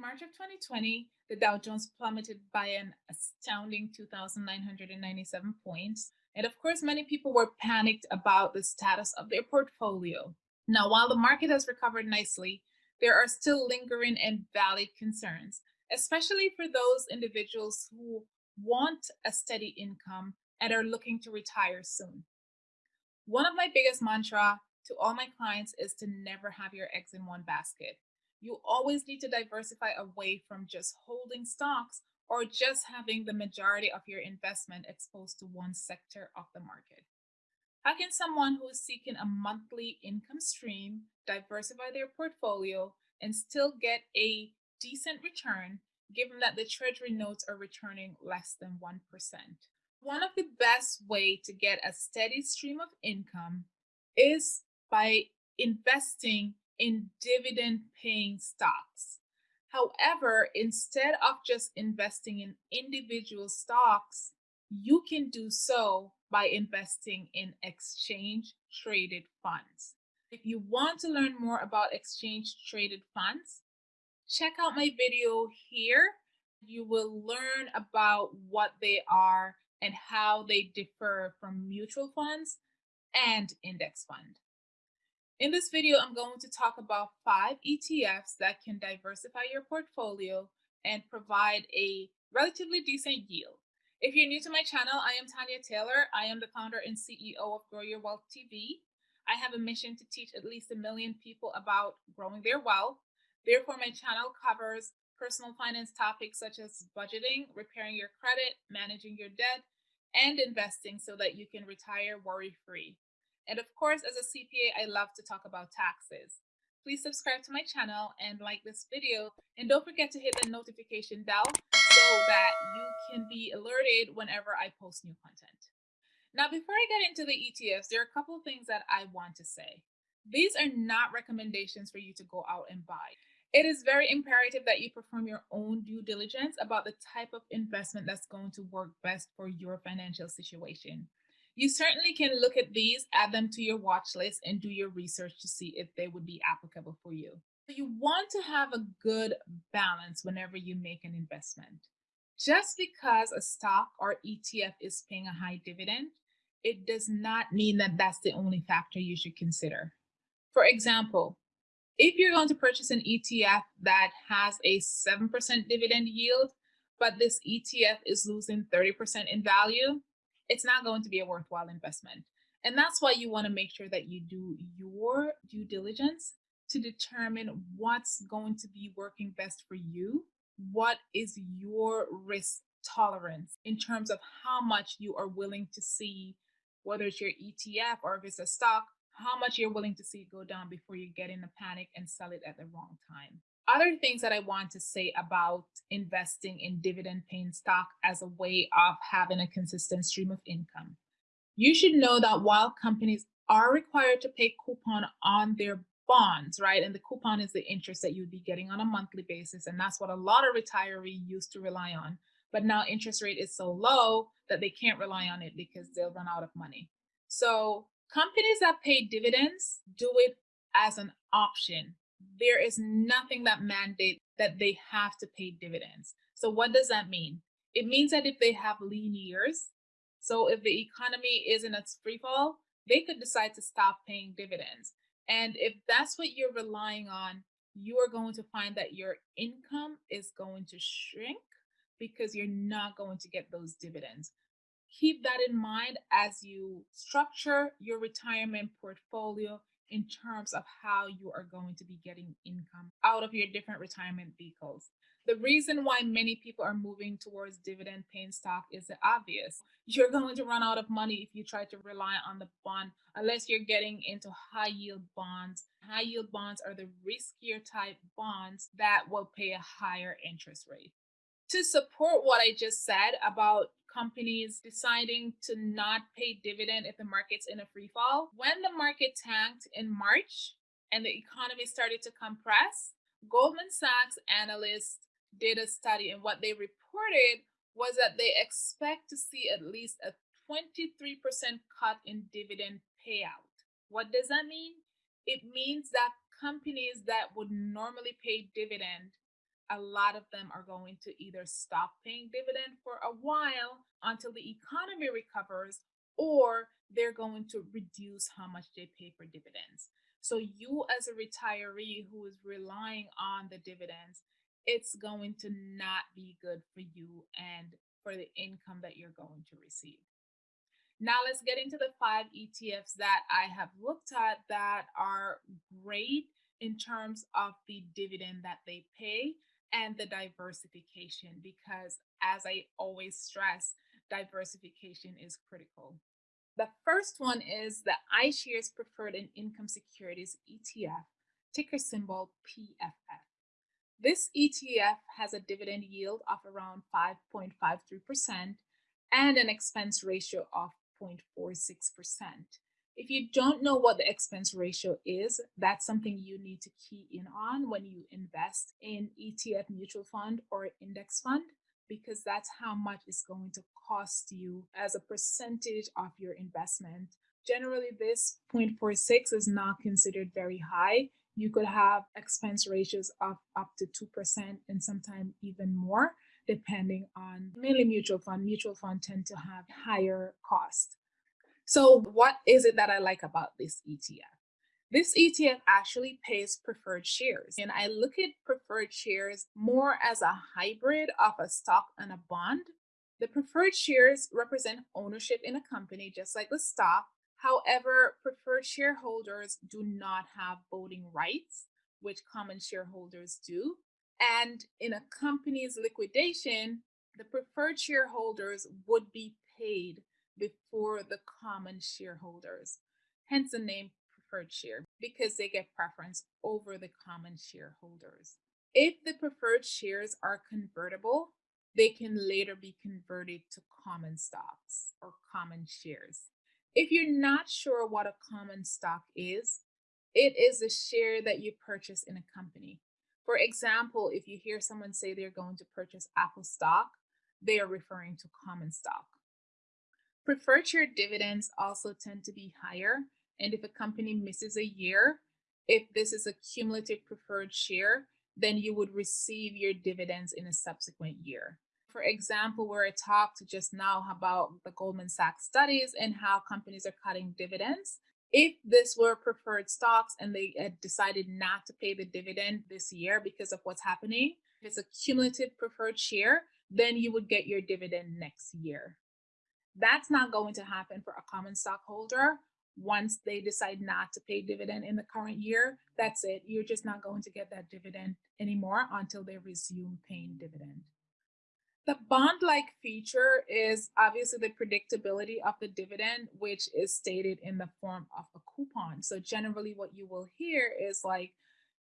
In March of 2020, the Dow Jones plummeted by an astounding 2,997 points. And of course, many people were panicked about the status of their portfolio. Now, while the market has recovered nicely, there are still lingering and valid concerns, especially for those individuals who want a steady income and are looking to retire soon. One of my biggest mantra to all my clients is to never have your eggs in one basket. You always need to diversify away from just holding stocks or just having the majority of your investment exposed to one sector of the market. How can someone who is seeking a monthly income stream diversify their portfolio and still get a decent return given that the treasury notes are returning less than 1%? One of the best way to get a steady stream of income is by investing in dividend paying stocks. However, instead of just investing in individual stocks, you can do so by investing in exchange traded funds. If you want to learn more about exchange traded funds, check out my video here. You will learn about what they are and how they differ from mutual funds and index fund. In this video, I'm going to talk about five ETFs that can diversify your portfolio and provide a relatively decent yield. If you're new to my channel, I am Tanya Taylor. I am the founder and CEO of Grow Your Wealth TV. I have a mission to teach at least a million people about growing their wealth. Therefore, my channel covers personal finance topics such as budgeting, repairing your credit, managing your debt, and investing so that you can retire worry free. And of course, as a CPA, I love to talk about taxes. Please subscribe to my channel and like this video. And don't forget to hit the notification bell so that you can be alerted whenever I post new content. Now, before I get into the ETFs, there are a couple of things that I want to say. These are not recommendations for you to go out and buy. It is very imperative that you perform your own due diligence about the type of investment that's going to work best for your financial situation. You certainly can look at these, add them to your watch list, and do your research to see if they would be applicable for you. So you want to have a good balance whenever you make an investment. Just because a stock or ETF is paying a high dividend, it does not mean that that's the only factor you should consider. For example, if you're going to purchase an ETF that has a 7% dividend yield, but this ETF is losing 30% in value, it's not going to be a worthwhile investment. And that's why you want to make sure that you do your due diligence to determine what's going to be working best for you. What is your risk tolerance in terms of how much you are willing to see, whether it's your ETF or if it's a stock, how much you're willing to see it go down before you get in a panic and sell it at the wrong time other things that I want to say about investing in dividend paying stock as a way of having a consistent stream of income. You should know that while companies are required to pay coupon on their bonds, right? And the coupon is the interest that you'd be getting on a monthly basis. And that's what a lot of retirees used to rely on. But now interest rate is so low that they can't rely on it because they'll run out of money. So companies that pay dividends do it as an option there is nothing that mandates that they have to pay dividends. So what does that mean? It means that if they have lean years, so if the economy is in its free fall, they could decide to stop paying dividends. And if that's what you're relying on, you are going to find that your income is going to shrink because you're not going to get those dividends. Keep that in mind as you structure your retirement portfolio in terms of how you are going to be getting income out of your different retirement vehicles. The reason why many people are moving towards dividend paying stock is obvious. You're going to run out of money if you try to rely on the bond, unless you're getting into high yield bonds. High yield bonds are the riskier type bonds that will pay a higher interest rate. To support what I just said about companies deciding to not pay dividend if the market's in a free fall. When the market tanked in March and the economy started to compress, Goldman Sachs analysts did a study and what they reported was that they expect to see at least a 23% cut in dividend payout. What does that mean? It means that companies that would normally pay dividend a lot of them are going to either stop paying dividend for a while until the economy recovers or they're going to reduce how much they pay for dividends. So you as a retiree who is relying on the dividends, it's going to not be good for you and for the income that you're going to receive. Now let's get into the five ETFs that I have looked at that are great in terms of the dividend that they pay and the diversification because as I always stress, diversification is critical. The first one is the iShares Preferred and Income Securities ETF, ticker symbol PFF. This ETF has a dividend yield of around 5.53% and an expense ratio of 0.46%. If you don't know what the expense ratio is, that's something you need to key in on when you invest in ETF mutual fund or index fund because that's how much it's going to cost you as a percentage of your investment. Generally, this 0.46 is not considered very high. You could have expense ratios of up to 2% and sometimes even more, depending on mainly mutual fund. Mutual fund tend to have higher cost. So what is it that I like about this ETF? This ETF actually pays preferred shares. And I look at preferred shares more as a hybrid of a stock and a bond. The preferred shares represent ownership in a company, just like the stock. However, preferred shareholders do not have voting rights, which common shareholders do. And in a company's liquidation, the preferred shareholders would be paid before the common shareholders, hence the name preferred share because they get preference over the common shareholders. If the preferred shares are convertible, they can later be converted to common stocks or common shares. If you're not sure what a common stock is, it is a share that you purchase in a company. For example, if you hear someone say they're going to purchase Apple stock, they are referring to common stock. Preferred share dividends also tend to be higher and if a company misses a year, if this is a cumulative preferred share, then you would receive your dividends in a subsequent year. For example, where I talked just now about the Goldman Sachs studies and how companies are cutting dividends. If this were preferred stocks and they had decided not to pay the dividend this year because of what's happening, if it's a cumulative preferred share, then you would get your dividend next year. That's not going to happen for a common stockholder once they decide not to pay dividend in the current year, that's it. You're just not going to get that dividend anymore until they resume paying dividend. The bond-like feature is obviously the predictability of the dividend, which is stated in the form of a coupon. So generally what you will hear is like,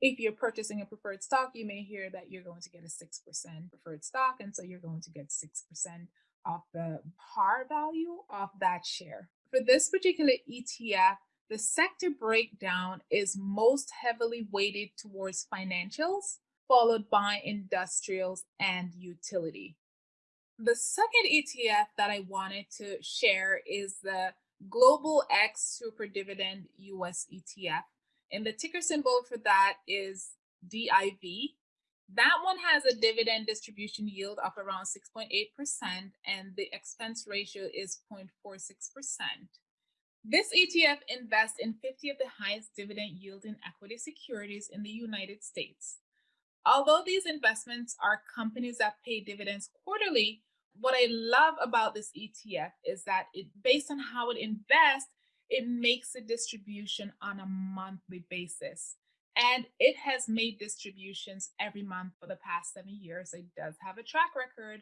if you're purchasing a preferred stock, you may hear that you're going to get a 6% preferred stock. And so you're going to get 6% of the par value of that share. For this particular ETF, the sector breakdown is most heavily weighted towards financials, followed by industrials and utility. The second ETF that I wanted to share is the Global X Super Dividend US ETF. And the ticker symbol for that is DIV. That one has a dividend distribution yield of around 6.8% and the expense ratio is 0.46%. This ETF invests in 50 of the highest dividend yielding equity securities in the United States. Although these investments are companies that pay dividends quarterly, what I love about this ETF is that it based on how it invests, it makes a distribution on a monthly basis. And it has made distributions every month for the past seven years. It does have a track record.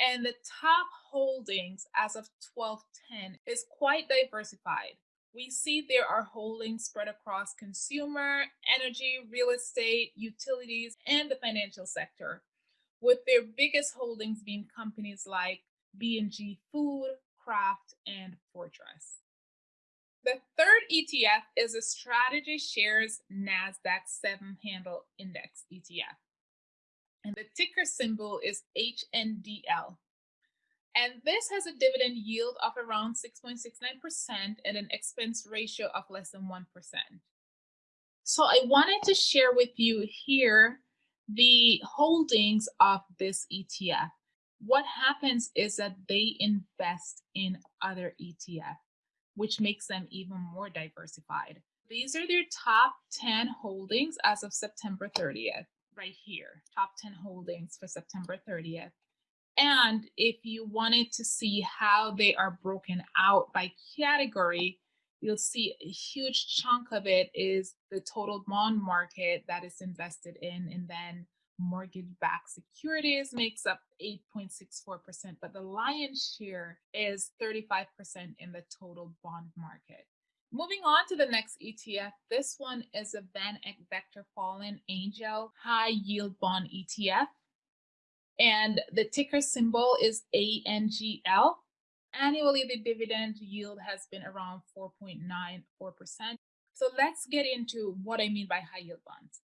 And the top holdings as of 1210 is quite diversified. We see there are holdings spread across consumer, energy, real estate, utilities, and the financial sector, with their biggest holdings being companies like B&G Food, Kraft, and Fortress. The third ETF is a Strategy Shares NASDAQ 7 Handle Index ETF. And the ticker symbol is HNDL. And this has a dividend yield of around 6.69% and an expense ratio of less than 1%. So I wanted to share with you here the holdings of this ETF, what happens is that they invest in other ETF, which makes them even more diversified. These are their top 10 holdings as of September 30th, right here, top 10 holdings for September 30th. And if you wanted to see how they are broken out by category, you'll see a huge chunk of it is the total bond market that is invested in, and then mortgage-backed securities makes up 8.64%, but the lion's share is 35% in the total bond market. Moving on to the next ETF, this one is a Van Eck Vector Fallen Angel High Yield Bond ETF. And the ticker symbol is ANGL. Annually, the dividend yield has been around 4.94%. So let's get into what I mean by high yield bonds.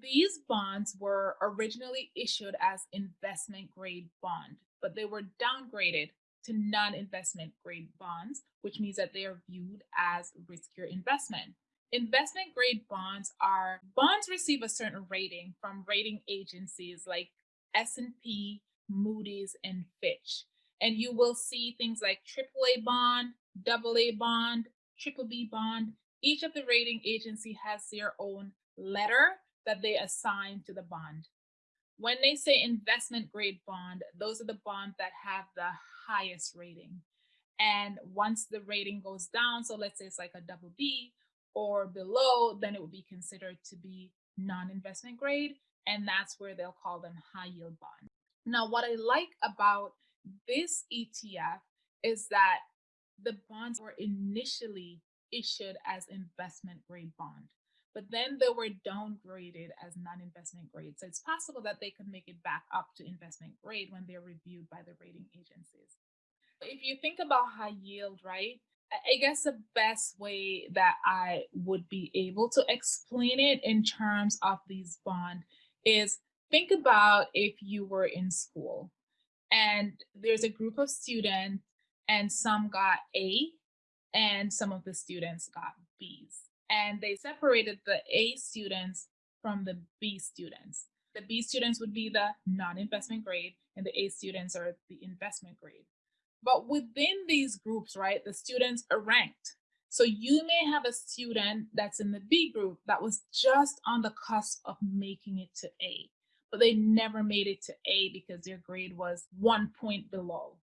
These bonds were originally issued as investment grade bond, but they were downgraded to non-investment grade bonds, which means that they are viewed as riskier investment. Investment grade bonds are bonds receive a certain rating from rating agencies like S&P, Moody's, and Fitch. And you will see things like AAA bond, AA bond, triple B bond. Each of the rating agency has their own letter that they assign to the bond. When they say investment grade bond, those are the bonds that have the highest rating. And once the rating goes down, so let's say it's like a double B or below, then it would be considered to be non-investment grade. And that's where they'll call them high yield bond. Now, what I like about this ETF is that the bonds were initially issued as investment grade bond but then they were downgraded as non-investment grade. So it's possible that they could make it back up to investment grade when they're reviewed by the rating agencies. If you think about high yield, right? I guess the best way that I would be able to explain it in terms of these bond is think about if you were in school and there's a group of students and some got A and some of the students got B's and they separated the A students from the B students. The B students would be the non-investment grade and the A students are the investment grade. But within these groups, right, the students are ranked. So you may have a student that's in the B group that was just on the cusp of making it to A, but they never made it to A because their grade was one point below.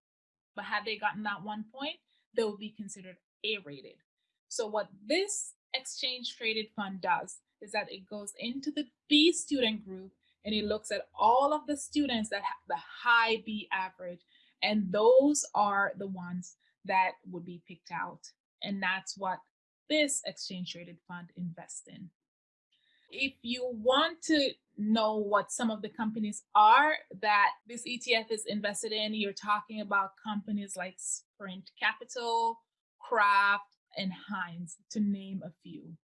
But had they gotten that one point, they would be considered A rated. So what this exchange traded fund does is that it goes into the B student group and it looks at all of the students that have the high B average. And those are the ones that would be picked out. And that's what this exchange traded fund invests in. If you want to know what some of the companies are that this ETF is invested in, you're talking about companies like Sprint Capital, Kraft, and Heinz, to name a few.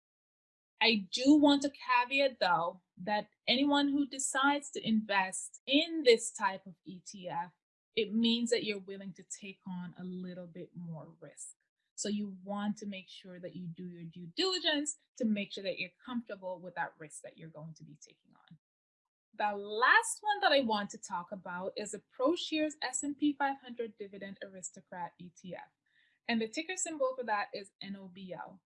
I do want to caveat though that anyone who decides to invest in this type of ETF, it means that you're willing to take on a little bit more risk. So you want to make sure that you do your due diligence to make sure that you're comfortable with that risk that you're going to be taking on. The last one that I want to talk about is the ProShares S&P 500 Dividend Aristocrat ETF and the ticker symbol for that is NOBL.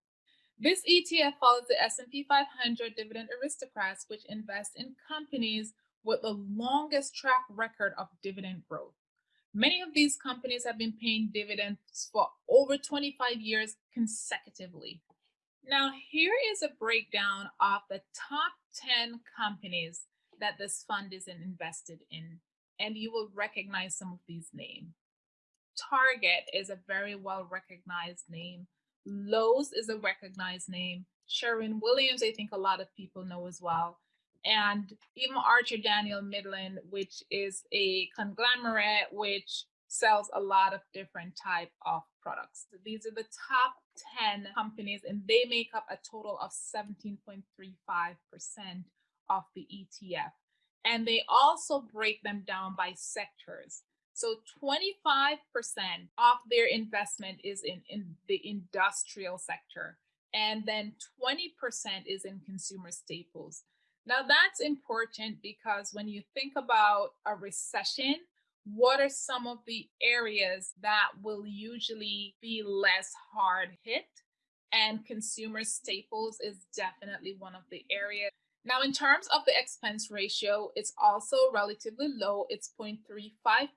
This ETF follows the S&P 500 Dividend Aristocrats, which invest in companies with the longest track record of dividend growth. Many of these companies have been paying dividends for over 25 years consecutively. Now, here is a breakdown of the top 10 companies that this fund is invested in, and you will recognize some of these names. Target is a very well recognized name. Lowe's is a recognized name. Sherwin Williams, I think a lot of people know as well. And even Archer Daniel Midland, which is a conglomerate which sells a lot of different type of products. These are the top 10 companies and they make up a total of 17.35% of the ETF. And they also break them down by sectors. So 25% of their investment is in, in the industrial sector, and then 20% is in consumer staples. Now, that's important because when you think about a recession, what are some of the areas that will usually be less hard hit? And consumer staples is definitely one of the areas. Now, in terms of the expense ratio, it's also relatively low. It's 0.35%.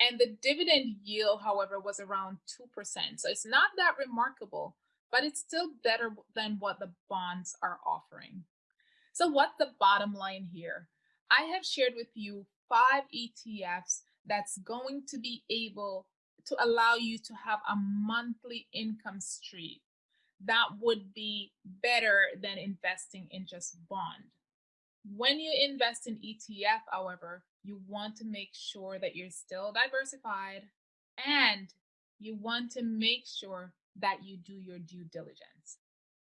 And the dividend yield, however, was around 2%. So it's not that remarkable, but it's still better than what the bonds are offering. So, what's the bottom line here? I have shared with you five ETFs that's going to be able to allow you to have a monthly income stream that would be better than investing in just bond. When you invest in ETF, however, you want to make sure that you're still diversified and you want to make sure that you do your due diligence.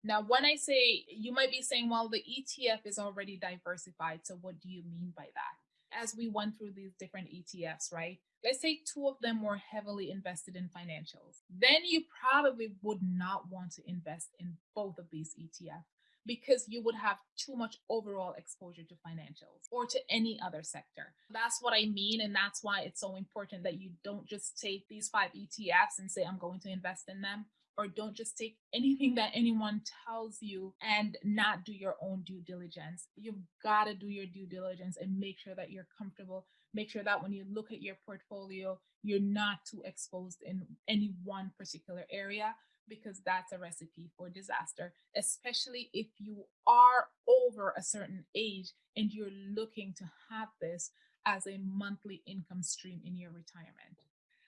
Now, when I say you might be saying, well, the ETF is already diversified. So, what do you mean by that? As we went through these different ETFs, right? Let's say two of them were heavily invested in financials. Then you probably would not want to invest in both of these ETFs because you would have too much overall exposure to financials or to any other sector. That's what I mean. And that's why it's so important that you don't just take these five ETFs and say, I'm going to invest in them or don't just take anything that anyone tells you and not do your own due diligence. You've got to do your due diligence and make sure that you're comfortable. Make sure that when you look at your portfolio, you're not too exposed in any one particular area because that's a recipe for disaster, especially if you are over a certain age and you're looking to have this as a monthly income stream in your retirement.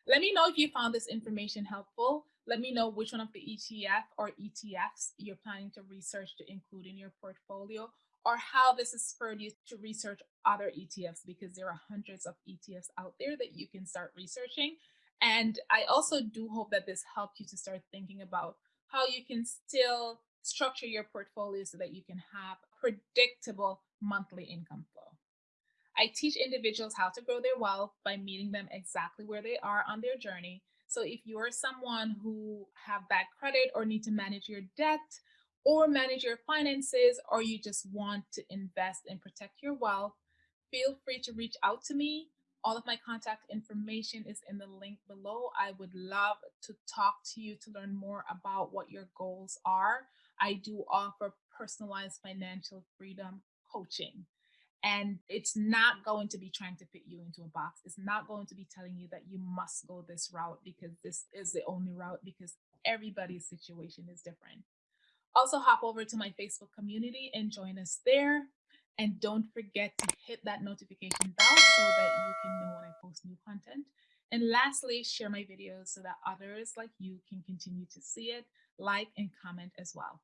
Let me know if you found this information helpful. Let me know which one of the ETF or ETFs you're planning to research to include in your portfolio or how this has spurred you to research other ETFs because there are hundreds of ETFs out there that you can start researching. And I also do hope that this helped you to start thinking about how you can still structure your portfolio so that you can have predictable monthly income flow. I teach individuals how to grow their wealth by meeting them exactly where they are on their journey. So if you are someone who have bad credit or need to manage your debt or manage your finances or you just want to invest and protect your wealth, feel free to reach out to me. All of my contact information is in the link below. I would love to talk to you to learn more about what your goals are. I do offer personalized financial freedom coaching. And it's not going to be trying to fit you into a box. It's not going to be telling you that you must go this route because this is the only route because everybody's situation is different. Also, hop over to my Facebook community and join us there. And don't forget to hit that notification bell so that you can know when I post new content. And lastly, share my videos so that others like you can continue to see it, like, and comment as well.